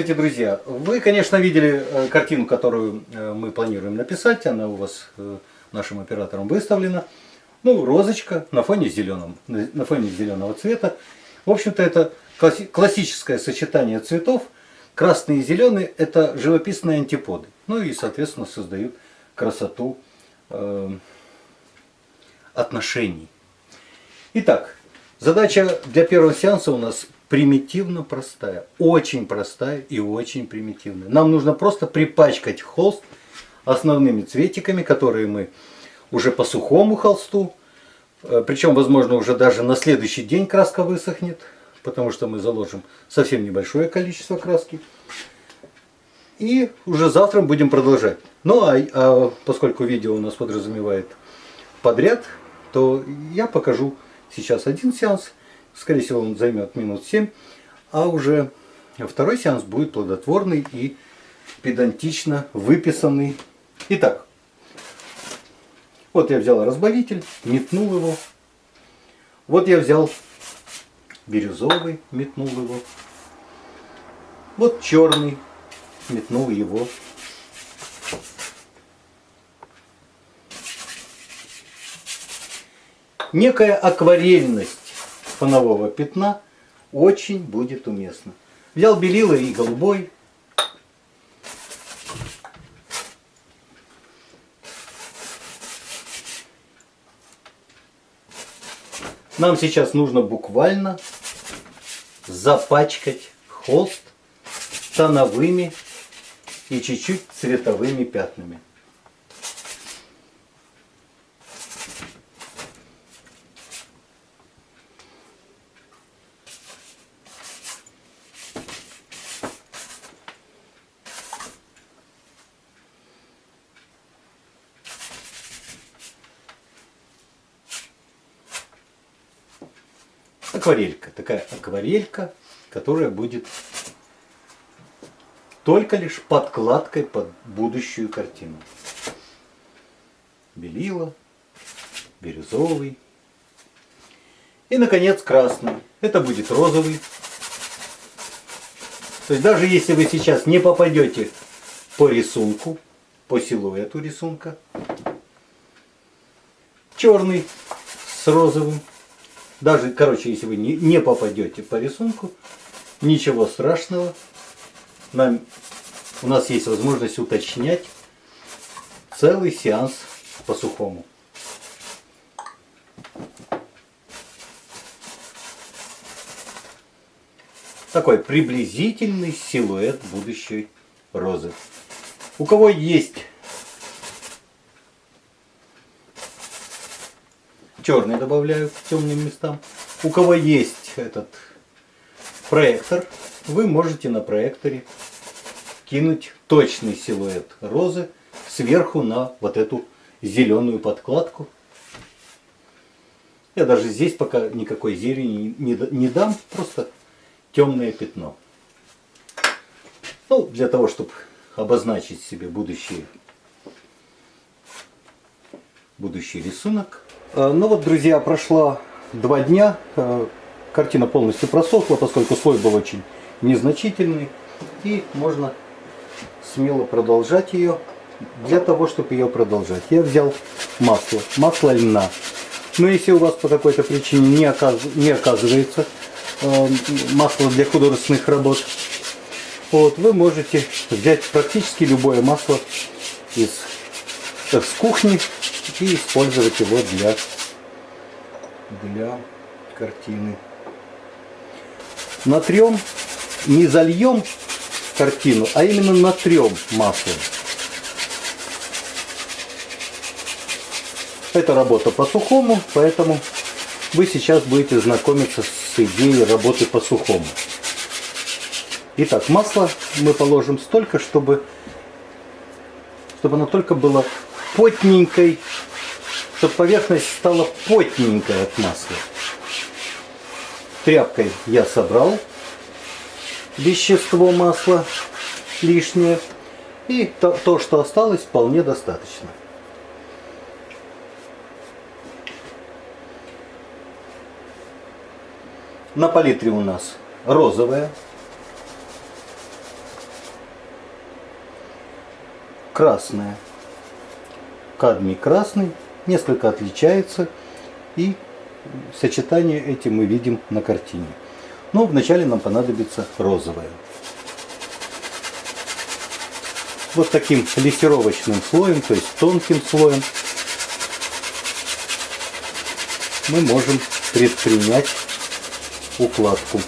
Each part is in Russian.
Здравствуйте, друзья! Вы, конечно, видели э, картину, которую э, мы планируем написать. Она у вас э, нашим оператором выставлена. Ну, розочка на фоне, зеленом, на фоне зеленого цвета. В общем-то, это классическое сочетание цветов. Красный и зеленый – это живописные антиподы. Ну и, соответственно, создают красоту отношений. Итак, задача для первого сеанса у нас примитивно простая. Очень простая и очень примитивная. Нам нужно просто припачкать холст основными цветиками, которые мы уже по сухому холсту, э, причем, возможно, уже даже на следующий день краска высохнет, потому что мы заложим совсем небольшое количество краски. И уже завтра будем продолжать. Ну а, а поскольку видео у нас подразумевает подряд, то я покажу сейчас один сеанс Скорее всего, он займет минут 7. А уже второй сеанс будет плодотворный и педантично выписанный. Итак, вот я взял разбавитель, метнул его. Вот я взял бирюзовый, метнул его. Вот черный, метнул его. Некая акварельность фонового пятна очень будет уместно. Взял белила и голубой. Нам сейчас нужно буквально запачкать холст тоновыми и чуть-чуть цветовыми пятнами. Акварелька. Такая акварелька, которая будет только лишь подкладкой под будущую картину. Белила, бирюзовый. И, наконец, красный. Это будет розовый. То есть даже если вы сейчас не попадете по рисунку, по силуэту рисунка, черный с розовым, даже, короче, если вы не, не попадете по рисунку, ничего страшного. Нам, у нас есть возможность уточнять целый сеанс по сухому. Такой приблизительный силуэт будущей розы. У кого есть черный добавляю к темным местам. У кого есть этот проектор, вы можете на проекторе кинуть точный силуэт розы сверху на вот эту зеленую подкладку. Я даже здесь пока никакой зелени не, не дам, просто темное пятно. Ну, для того, чтобы обозначить себе будущий, будущий рисунок. Э, ну вот, друзья, прошло два дня. Э, картина полностью просохла, поскольку слой был очень незначительный. И можно смело продолжать ее. Для того, чтобы ее продолжать, я взял масло. Масло льна. Но если у вас по какой-то причине не, оказ... не оказывается э, масло для художественных работ, вот, вы можете взять практически любое масло из, с кухни и использовать его для, для картины. Натрем, не зальем картину, а именно натрем маслом. Это работа по сухому, поэтому вы сейчас будете знакомиться с идеей работы по сухому. Итак, масло мы положим столько, чтобы, чтобы оно только было потненькой, чтобы поверхность стала потненькая от масла. Тряпкой я собрал вещество масла лишнее. И то, то, что осталось, вполне достаточно. На палитре у нас розовая. Красная. Кадмий красный несколько отличается и сочетание эти мы видим на картине. Но вначале нам понадобится розовое. Вот таким лессировочным слоем, то есть тонким слоем, мы можем предпринять укладку.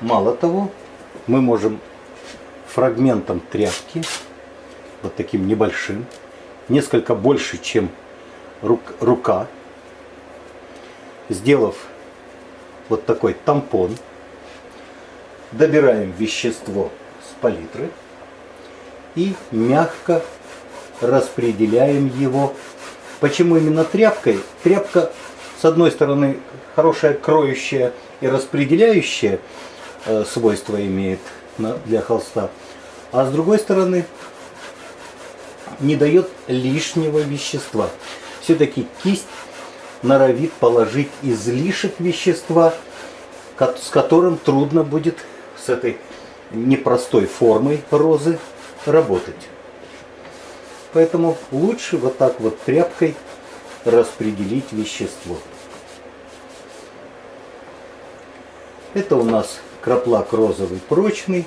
Мало того, мы можем фрагментом тряпки, вот таким небольшим, несколько больше, чем рука, сделав вот такой тампон, добираем вещество с палитры и мягко распределяем его. Почему именно тряпкой? Тряпка, с одной стороны, хорошая кроющая и распределяющая свойства имеет для холста, а с другой стороны, не дает лишнего вещества. Все-таки кисть норовит положить излишек вещества, с которым трудно будет с этой непростой формой розы работать. Поэтому лучше вот так вот тряпкой распределить вещество. Это у нас краплак розовый прочный.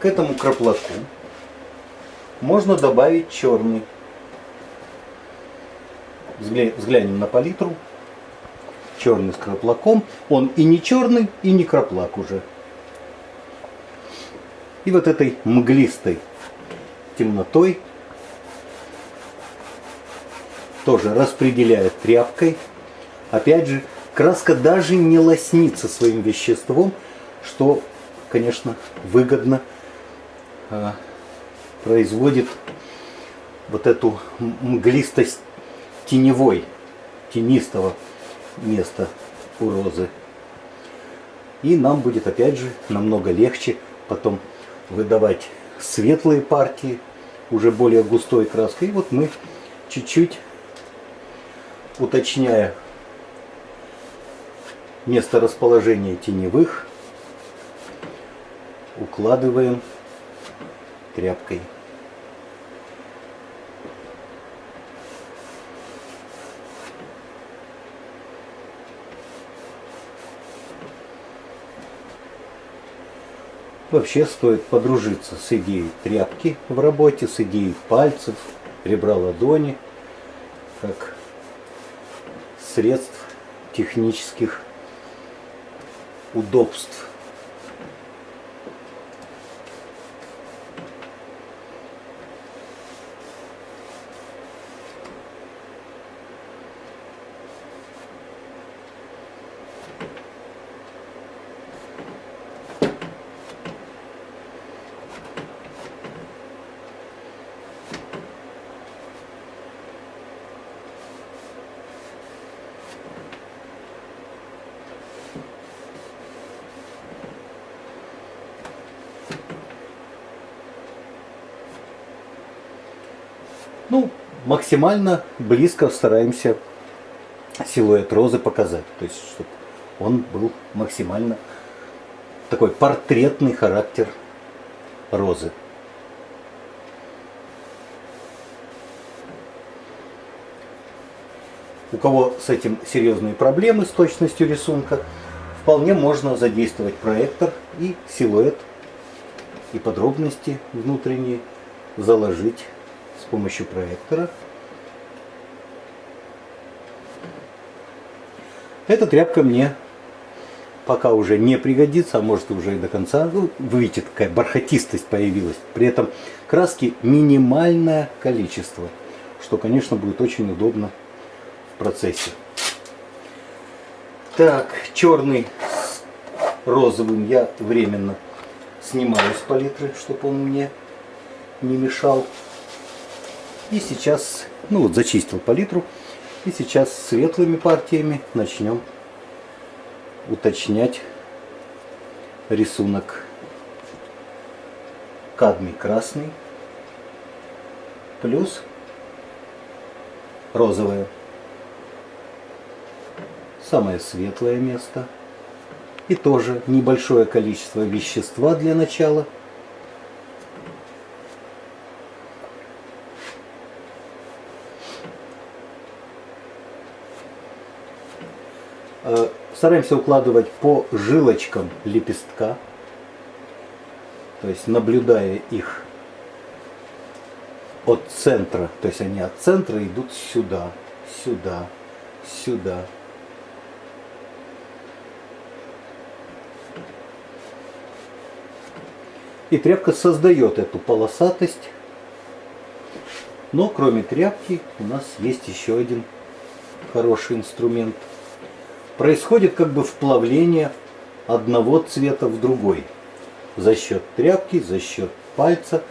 К этому краплаку можно добавить черный. Взглянем на палитру черный с краплаком. Он и не черный, и не краплак уже. И вот этой мглистой темнотой тоже распределяет тряпкой. Опять же, краска даже не лоснится своим веществом, что, конечно, выгодно э, производит вот эту мглистость теневой, тенистого место у розы. И нам будет опять же намного легче потом выдавать светлые партии, уже более густой краской. И вот мы чуть-чуть, уточняя место расположения теневых, укладываем тряпкой. Вообще стоит подружиться с идеей тряпки в работе, с идеей пальцев, ребра ладони, как средств технических удобств. Ну, максимально близко стараемся силуэт розы показать. То есть, чтобы он был максимально такой портретный характер розы. У кого с этим серьезные проблемы с точностью рисунка, вполне можно задействовать проектор и силуэт и подробности внутренние заложить с помощью проектора. Эта тряпка мне пока уже не пригодится, а может уже и до конца. Ну, вы видите, какая бархатистость появилась. При этом краски минимальное количество, что, конечно, будет очень удобно в процессе. Так, черный с розовым я временно снимаю с палитры, чтобы он мне не мешал. И сейчас, ну вот зачистил палитру. И сейчас светлыми партиями начнем уточнять рисунок. Кадмий красный плюс розовое. самое светлое место. И тоже небольшое количество вещества для начала. Э, Стараемся укладывать по жилочкам лепестка, то есть наблюдая их от центра, то есть они от центра идут сюда, сюда, сюда. И тряпка создает эту полосатость. Но кроме тряпки у нас есть еще один хороший инструмент. Происходит как бы вплавление одного цвета в другой. За счет тряпки, за счет пальца.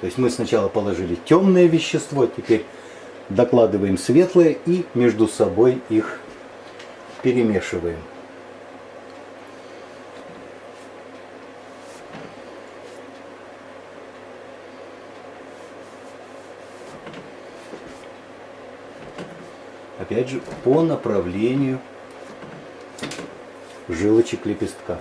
То есть мы сначала положили темное вещество, теперь докладываем светлое и между собой их перемешиваем. Опять же, по направлению жилочек лепестка.